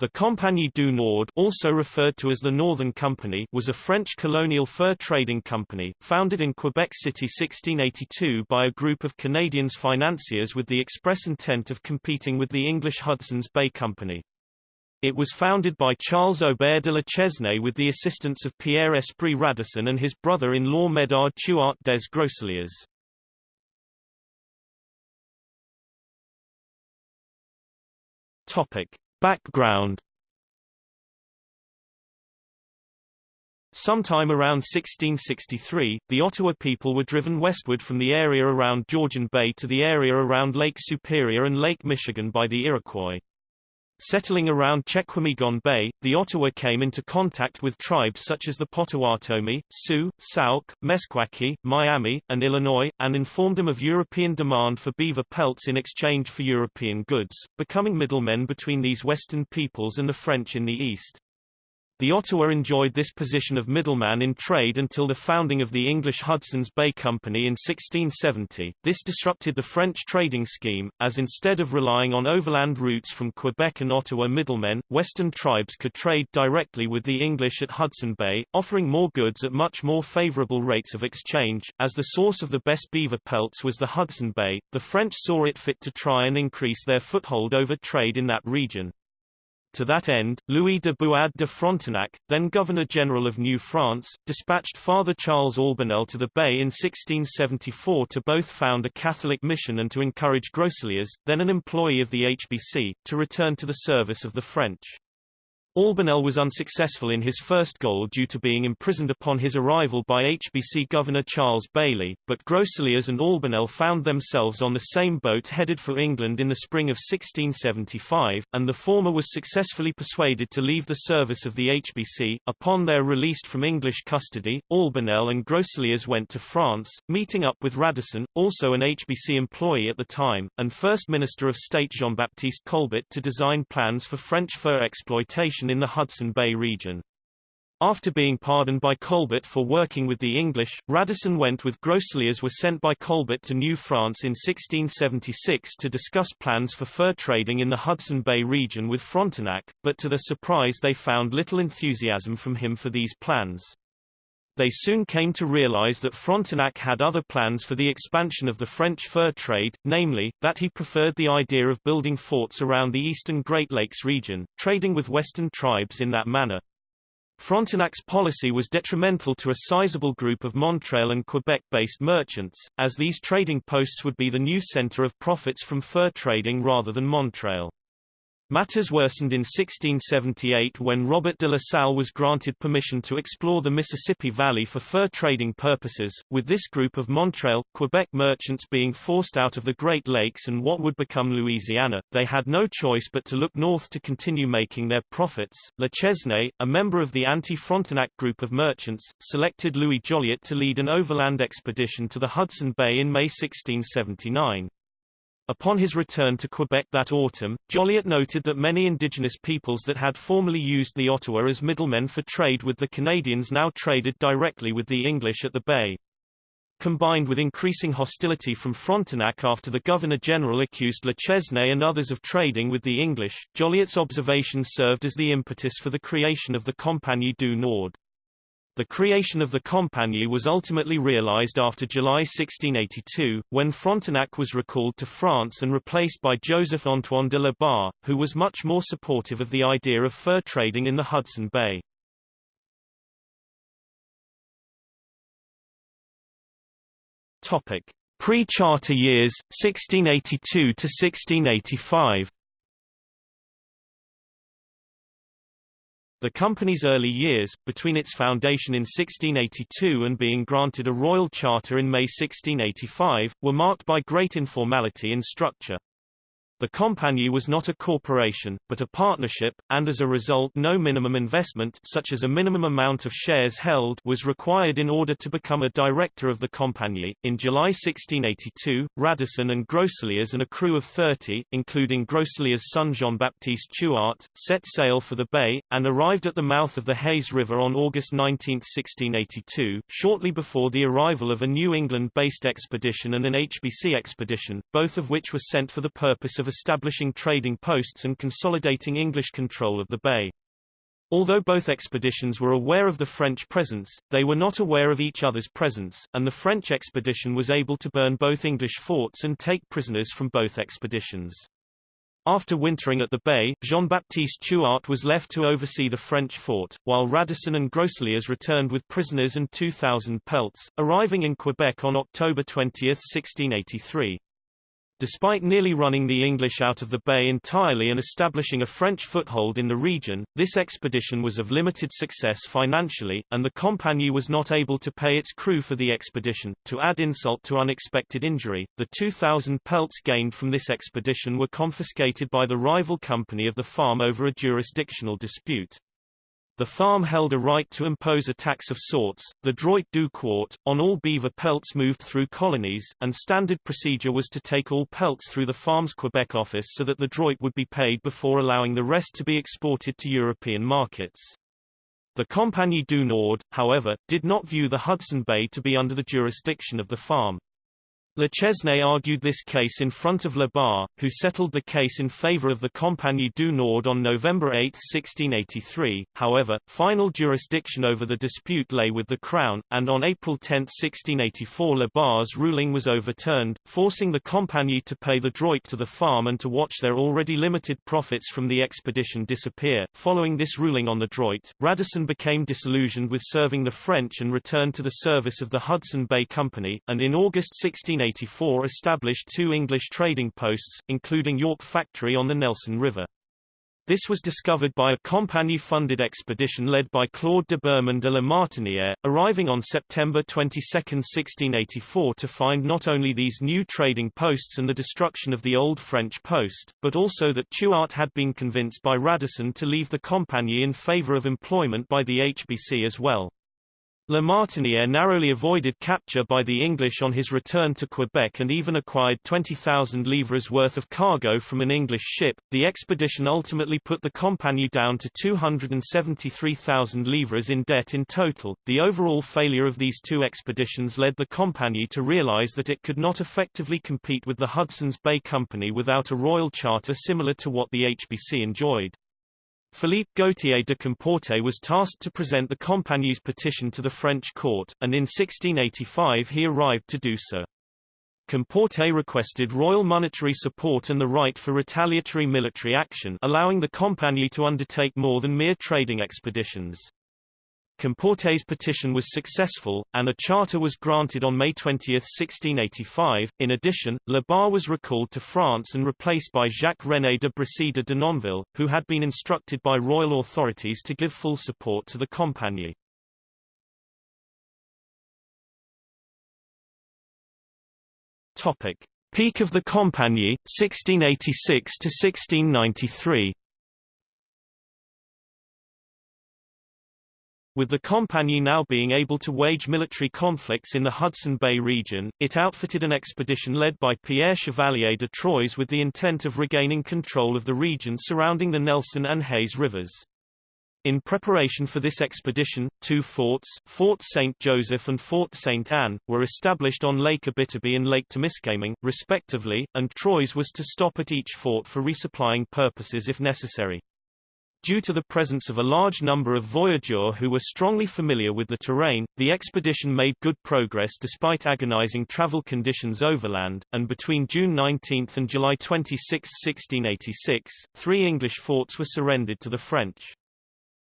The Compagnie du Nord also referred to as the Northern Company was a French colonial fur trading company, founded in Quebec City 1682 by a group of Canadians financiers with the express intent of competing with the English Hudson's Bay Company. It was founded by Charles Aubert de la Chesnaye with the assistance of Pierre Esprit Radisson and his brother-in-law Medard Chouart des Groseilliers. Topic. Background Sometime around 1663, the Ottawa people were driven westward from the area around Georgian Bay to the area around Lake Superior and Lake Michigan by the Iroquois. Settling around Chequamegon Bay, the Ottawa came into contact with tribes such as the Potawatomi, Sioux, Sauk, Meskwaki, Miami, and Illinois, and informed them of European demand for beaver pelts in exchange for European goods, becoming middlemen between these western peoples and the French in the east. The Ottawa enjoyed this position of middleman in trade until the founding of the English Hudson's Bay Company in 1670. This disrupted the French trading scheme, as instead of relying on overland routes from Quebec and Ottawa middlemen, western tribes could trade directly with the English at Hudson Bay, offering more goods at much more favorable rates of exchange. As the source of the best beaver pelts was the Hudson Bay, the French saw it fit to try and increase their foothold over trade in that region. To that end, Louis de Buade de Frontenac, then Governor-General of New France, dispatched Father Charles Albanel to the Bay in 1674 to both found a Catholic mission and to encourage Groseilliers, then an employee of the HBC, to return to the service of the French. Albanel was unsuccessful in his first goal due to being imprisoned upon his arrival by HBC Governor Charles Bayly, but Groseilliers and Albanel found themselves on the same boat headed for England in the spring of 1675, and the former was successfully persuaded to leave the service of the HBC. Upon their release from English custody, Albanel and Groseilliers went to France, meeting up with Radisson, also an HBC employee at the time, and First Minister of State Jean-Baptiste Colbert to design plans for French fur exploitation in the Hudson Bay region. After being pardoned by Colbert for working with the English, Radisson went with Groseilliers were sent by Colbert to New France in 1676 to discuss plans for fur trading in the Hudson Bay region with Frontenac, but to their surprise they found little enthusiasm from him for these plans. They soon came to realize that Frontenac had other plans for the expansion of the French fur trade, namely, that he preferred the idea of building forts around the eastern Great Lakes region, trading with western tribes in that manner. Frontenac's policy was detrimental to a sizable group of Montreal and Quebec-based merchants, as these trading posts would be the new center of profits from fur trading rather than Montreal. Matters worsened in 1678 when Robert de La Salle was granted permission to explore the Mississippi Valley for fur trading purposes, with this group of Montreal, Quebec merchants being forced out of the Great Lakes and what would become Louisiana. They had no choice but to look north to continue making their profits. La Chesnaye, a member of the anti-Frontenac group of merchants, selected Louis Joliet to lead an overland expedition to the Hudson Bay in May 1679. Upon his return to Quebec that autumn, Joliet noted that many indigenous peoples that had formerly used the Ottawa as middlemen for trade with the Canadians now traded directly with the English at the Bay. Combined with increasing hostility from Frontenac after the Governor-General accused La Chesnaye and others of trading with the English, Joliet's observations served as the impetus for the creation of the Compagnie du Nord. The creation of the Compagnie was ultimately realized after July 1682, when Frontenac was recalled to France and replaced by Joseph-Antoine de la Barre, who was much more supportive of the idea of fur trading in the Hudson Bay. Pre-charter years, 1682 to 1685 The company's early years, between its foundation in 1682 and being granted a royal charter in May 1685, were marked by great informality in structure. The compagnie was not a corporation, but a partnership, and as a result no minimum investment such as a minimum amount of shares held was required in order to become a director of the compagnie. In July 1682, Radisson and Groseilliers and a crew of 30, including Groseilliers' son Jean-Baptiste Chouart, set sail for the bay, and arrived at the mouth of the Hayes River on August 19, 1682, shortly before the arrival of a New England-based expedition and an HBC expedition, both of which were sent for the purpose of establishing trading posts and consolidating English control of the bay. Although both expeditions were aware of the French presence, they were not aware of each other's presence, and the French expedition was able to burn both English forts and take prisoners from both expeditions. After wintering at the bay, Jean-Baptiste Chouart was left to oversee the French fort, while Radisson and Groseilliers returned with prisoners and 2,000 pelts, arriving in Quebec on October 20, 1683. Despite nearly running the English out of the bay entirely and establishing a French foothold in the region, this expedition was of limited success financially, and the Compagnie was not able to pay its crew for the expedition. To add insult to unexpected injury, the 2,000 pelts gained from this expedition were confiscated by the rival company of the farm over a jurisdictional dispute. The farm held a right to impose a tax of sorts, the droit du quart, on all beaver pelts moved through colonies, and standard procedure was to take all pelts through the farm's Quebec office so that the droit would be paid before allowing the rest to be exported to European markets. The Compagnie du Nord, however, did not view the Hudson Bay to be under the jurisdiction of the farm. La Chesnaye argued this case in front of La Barre, who settled the case in favor of the Compagnie du Nord on November 8, 1683. However, final jurisdiction over the dispute lay with the Crown, and on April 10, 1684 La Barre's ruling was overturned, forcing the Compagnie to pay the droit to the farm and to watch their already limited profits from the expedition disappear. Following this ruling on the droit, Radisson became disillusioned with serving the French and returned to the service of the Hudson Bay Company, and in August 16 1884 established two English trading posts, including York Factory on the Nelson River. This was discovered by a Compagnie-funded expedition led by Claude de Bermen de la Martinière, arriving on September 22, 1684 to find not only these new trading posts and the destruction of the old French post, but also that Chouart had been convinced by Radisson to leave the Compagnie in favor of employment by the HBC as well. La Martinière narrowly avoided capture by the English on his return to Quebec and even acquired 20,000 livres worth of cargo from an English ship. The expedition ultimately put the Compagnie down to 273,000 livres in debt in total. The overall failure of these two expeditions led the Compagnie to realize that it could not effectively compete with the Hudson's Bay Company without a royal charter similar to what the HBC enjoyed. Philippe Gautier de Comportet was tasked to present the Compagnie's petition to the French court, and in 1685 he arrived to do so. Comportet requested royal monetary support and the right for retaliatory military action allowing the Compagnie to undertake more than mere trading expeditions. Comportet's petition was successful, and a charter was granted on May 20, 1685. In addition, La Barre was recalled to France and replaced by Jacques-René de Brisay de Denonville, who had been instructed by royal authorities to give full support to the Compagnie. Topic: Peak of the Compagnie, 1686 to 1693. With the Compagnie now being able to wage military conflicts in the Hudson Bay region, it outfitted an expedition led by Pierre Chevalier de Troyes with the intent of regaining control of the region surrounding the Nelson and Hayes rivers. In preparation for this expedition, two forts, Fort St. Joseph and Fort St. Anne, were established on Lake Abitibi and Lake Temiskaming, respectively, and Troyes was to stop at each fort for resupplying purposes if necessary. Due to the presence of a large number of voyageurs who were strongly familiar with the terrain, the expedition made good progress despite agonizing travel conditions overland, and between June 19 and July 26, 1686, three English forts were surrendered to the French.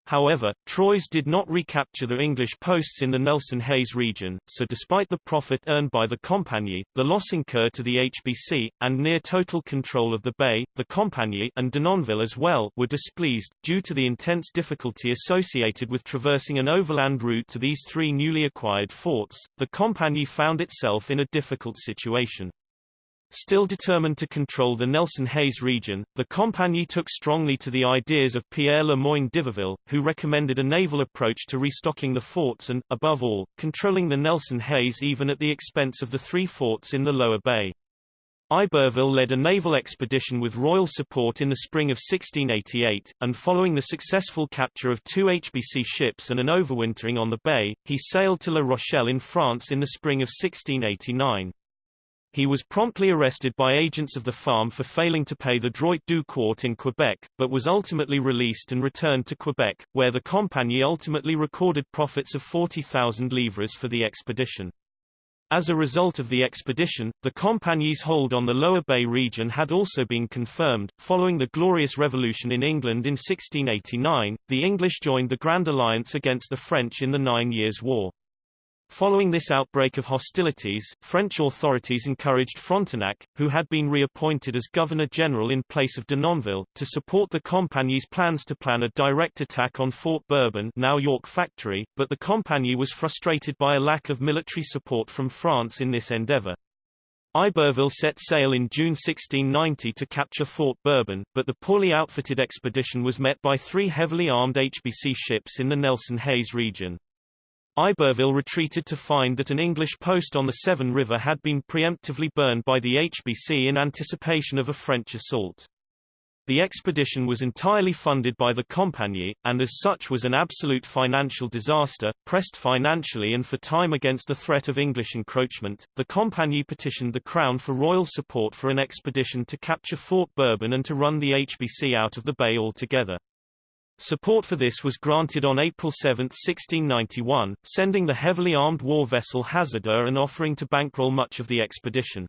However, Troyes did not recapture the English posts in the Nelson-Hayes region, so despite the profit earned by the Compagnie, the loss incurred to the HBC, and near total control of the bay, the Compagnie and Denonville as well were displeased, due to the intense difficulty associated with traversing an overland route to these three newly acquired forts, the Compagnie found itself in a difficult situation. Still determined to control the Nelson-Hayes region, the Compagnie took strongly to the ideas of Pierre Le Moyne d'Iberville, who recommended a naval approach to restocking the forts and, above all, controlling the Nelson-Hayes even at the expense of the three forts in the lower bay. Iberville led a naval expedition with royal support in the spring of 1688, and following the successful capture of two HBC ships and an overwintering on the bay, he sailed to La Rochelle in France in the spring of 1689. He was promptly arrested by agents of the farm for failing to pay the droit du quart in Quebec, but was ultimately released and returned to Quebec, where the Compagnie ultimately recorded profits of 40,000 livres for the expedition. As a result of the expedition, the Compagnie's hold on the Lower Bay region had also been confirmed. Following the Glorious Revolution in England in 1689, the English joined the Grand Alliance against the French in the Nine Years' War. Following this outbreak of hostilities, French authorities encouraged Frontenac, who had been reappointed as Governor-General in place of Denonville, to support the Compagnie's plans to plan a direct attack on Fort Bourbon now York Factory, but the Compagnie was frustrated by a lack of military support from France in this endeavor. Iberville set sail in June 1690 to capture Fort Bourbon, but the poorly outfitted expedition was met by three heavily armed HBC ships in the Nelson Hayes region. Iberville retreated to find that an English post on the Severn River had been preemptively burned by the HBC in anticipation of a French assault. The expedition was entirely funded by the Compagnie, and as such was an absolute financial disaster. Pressed financially and for time against the threat of English encroachment, the Compagnie petitioned the Crown for royal support for an expedition to capture Fort Bourbon and to run the HBC out of the bay altogether. Support for this was granted on April 7, 1691, sending the heavily armed war vessel Hasardeur and offering to bankroll much of the expedition.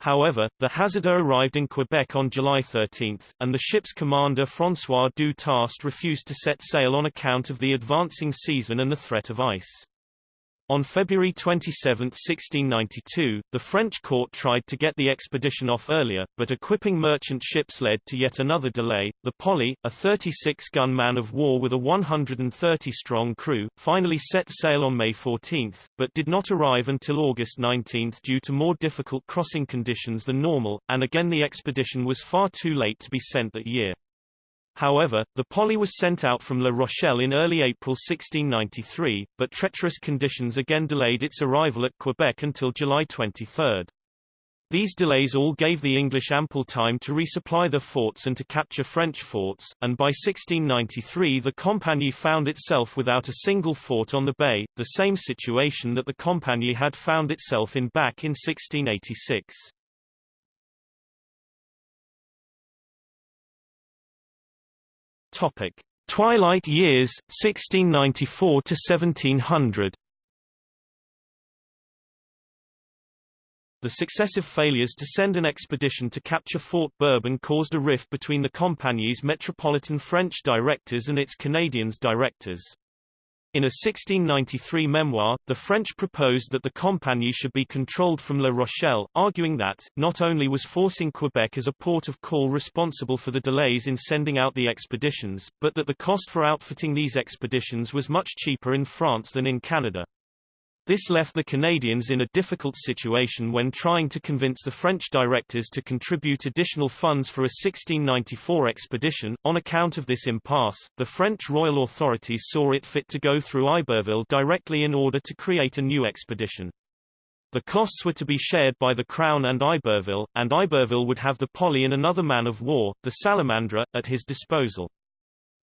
However, the Hasardeur arrived in Quebec on July 13, and the ship's commander François du Tast refused to set sail on account of the advancing season and the threat of ice. On February 27, 1692, the French court tried to get the expedition off earlier, but equipping merchant ships led to yet another delay. The Poli, a 36-gun man of war with a 130-strong crew, finally set sail on May 14, but did not arrive until August 19 due to more difficult crossing conditions than normal, and again the expedition was far too late to be sent that year. However, the Poli was sent out from La Rochelle in early April 1693, but treacherous conditions again delayed its arrival at Quebec until July 23. These delays all gave the English ample time to resupply their forts and to capture French forts, and by 1693 the Compagnie found itself without a single fort on the bay, the same situation that the Compagnie had found itself in back in 1686. Topic: Twilight Years 1694 to 1700. The successive failures to send an expedition to capture Fort Bourbon caused a rift between the Compagnie's metropolitan French directors and its Canadians directors. In a 1693 memoir, the French proposed that the Compagnie should be controlled from La Rochelle, arguing that, not only was forcing Quebec as a port of call responsible for the delays in sending out the expeditions, but that the cost for outfitting these expeditions was much cheaper in France than in Canada. This left the Canadians in a difficult situation when trying to convince the French directors to contribute additional funds for a 1694 expedition. On account of this impasse, the French royal authorities saw it fit to go through Iberville directly in order to create a new expedition. The costs were to be shared by the Crown and Iberville, and Iberville would have the Poli and another man of war, the Salamandra, at his disposal.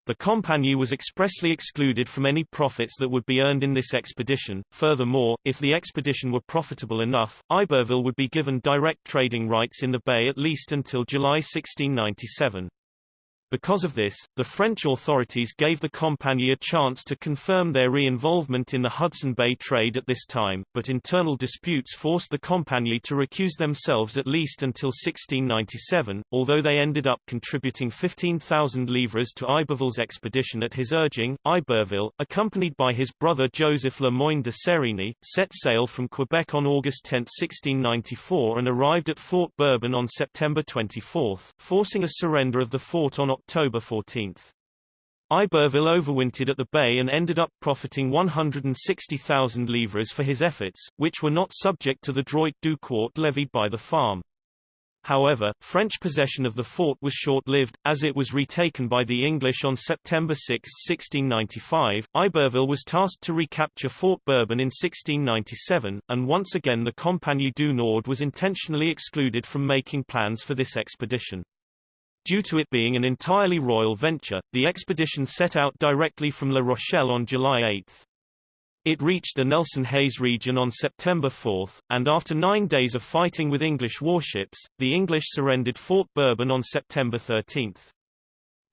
The Compagnie was expressly excluded from any profits that would be earned in this expedition. Furthermore, if the expedition were profitable enough, Iberville would be given direct trading rights in the bay at least until July 1697. Because of this, the French authorities gave the Compagnie a chance to confirm their re-involvement in the Hudson Bay trade at this time, but internal disputes forced the Compagnie to recuse themselves at least until 1697, although they ended up contributing 15,000 livres to Iberville's expedition at his urging. Iberville, accompanied by his brother Joseph Le Moyne de Serigny, set sail from Quebec on August 10, 1694 and arrived at Fort Bourbon on September 24, forcing a surrender of the fort on October 14. Iberville overwintered at the bay and ended up profiting 160,000 livres for his efforts, which were not subject to the droit du quart levied by the farm. However, French possession of the fort was short-lived, as it was retaken by the English on September 6, 1695. Iberville was tasked to recapture Fort Bourbon in 1697, and once again the Compagnie du Nord was intentionally excluded from making plans for this expedition. Due to it being an entirely royal venture, the expedition set out directly from La Rochelle on July 8. It reached the Nelson Hayes region on September 4, and after nine days of fighting with English warships, the English surrendered Fort Bourbon on September 13.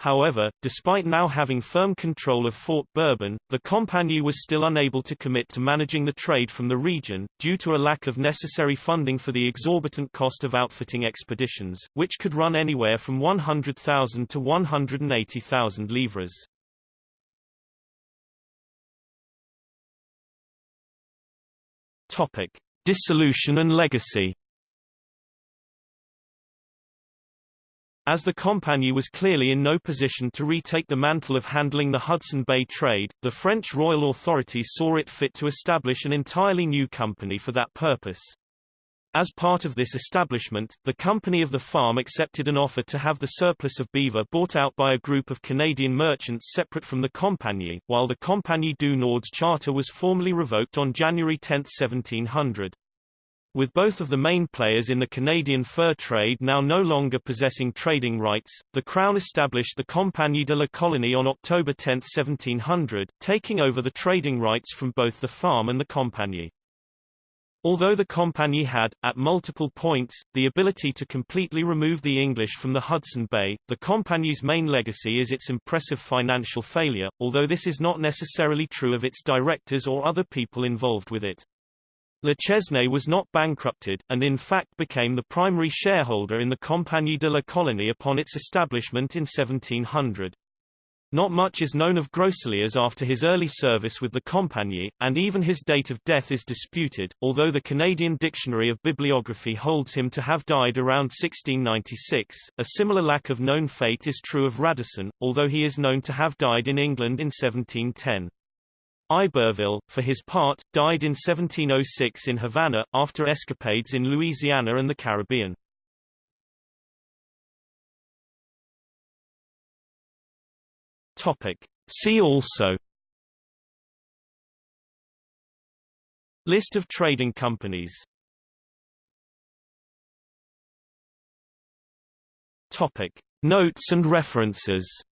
However, despite now having firm control of Fort Bourbon, the Compagnie was still unable to commit to managing the trade from the region, due to a lack of necessary funding for the exorbitant cost of outfitting expeditions, which could run anywhere from 100,000 to 180,000 livres. Topic. Dissolution and legacy As the Compagnie was clearly in no position to retake the mantle of handling the Hudson Bay trade, the French royal authorities saw it fit to establish an entirely new company for that purpose. As part of this establishment, the Company of the Farm accepted an offer to have the surplus of beaver bought out by a group of Canadian merchants separate from the Compagnie, while the Compagnie du Nord's charter was formally revoked on January 10, 1700. With both of the main players in the Canadian fur trade now no longer possessing trading rights, the Crown established the Compagnie de la Colonie on October 10, 1700, taking over the trading rights from both the farm and the Compagnie. Although the Compagnie had, at multiple points, the ability to completely remove the English from the Hudson Bay, the Compagnie's main legacy is its impressive financial failure, although this is not necessarily true of its directors or other people involved with it. La Chesnaye was not bankrupted, and in fact became the primary shareholder in the Compagnie de la Colonie upon its establishment in 1700. Not much is known of Groseilliers after his early service with the Compagnie, and even his date of death is disputed, although the Canadian Dictionary of Bibliography holds him to have died around 1696. A similar lack of known fate is true of Radisson, although he is known to have died in England in 1710. Iberville, for his part, died in 1706 in Havana, after escapades in Louisiana and the Caribbean. Topic. See also List of trading companies Topic. Notes and references